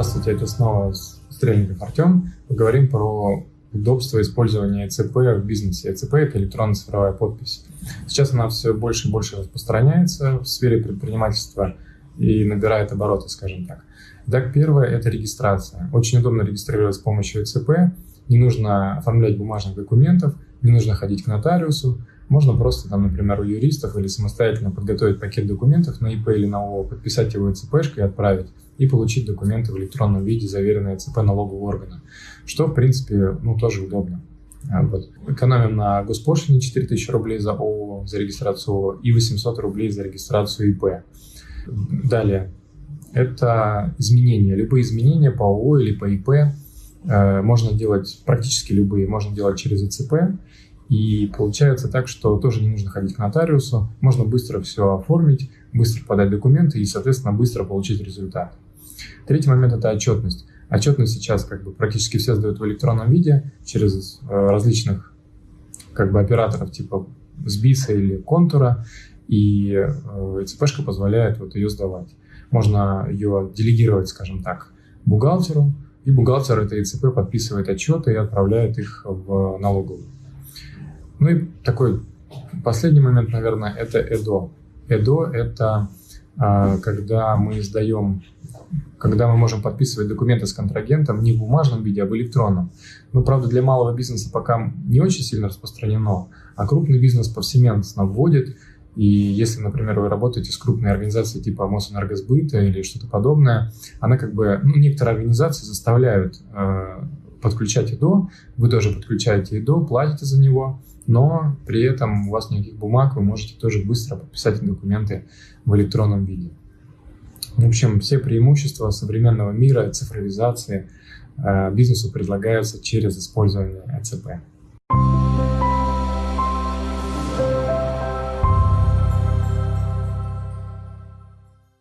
Здравствуйте, это снова Стрельников Артем. Поговорим про удобство использования ЭЦП в бизнесе. ЭЦП – это электронная цифровая подпись. Сейчас она все больше и больше распространяется в сфере предпринимательства и набирает обороты, скажем так. Итак, первое – это регистрация. Очень удобно регистрировать с помощью ЭЦП. Не нужно оформлять бумажных документов, не нужно ходить к нотариусу. Можно просто, там, например, у юристов или самостоятельно подготовить пакет документов на ИП или на ООО, подписать его ЭЦПшкой и отправить, и получить документы в электронном виде, заверенные ЦП налогового органа, что, в принципе, ну, тоже удобно. А, вот. Экономим на госпошлине 4000 рублей за ООО, за регистрацию ООО и 800 рублей за регистрацию ИП. Далее, это изменения. Любые изменения по ООО или по ИП э, можно делать, практически любые, можно делать через ЭЦП. И получается так, что тоже не нужно ходить к нотариусу, можно быстро все оформить, быстро подать документы и, соответственно, быстро получить результат. Третий момент – это отчетность. Отчетность сейчас как бы практически все сдают в электронном виде через э, различных как бы операторов типа Сбиса или Контура, и э, ЦПшка позволяет вот ее сдавать. Можно ее делегировать, скажем так, бухгалтеру, и бухгалтер этой ЦП подписывает отчеты и отправляет их в налоговую. Ну и такой последний момент, наверное, это ЭДО. ЭДО – это а, когда мы сдаем, когда мы можем подписывать документы с контрагентом не в бумажном виде, а в электронном. Но, правда, для малого бизнеса пока не очень сильно распространено, а крупный бизнес повсеместно вводит. И если, например, вы работаете с крупной организацией типа Мосэнергосбыта или что-то подобное, она как бы, ну, некоторые организации заставляют э, подключать ИДО, вы тоже подключаете ИДО, платите за него, но при этом у вас никаких бумаг, вы можете тоже быстро подписать документы в электронном виде. В общем, все преимущества современного мира, цифровизации э, бизнесу предлагаются через использование ЭЦП.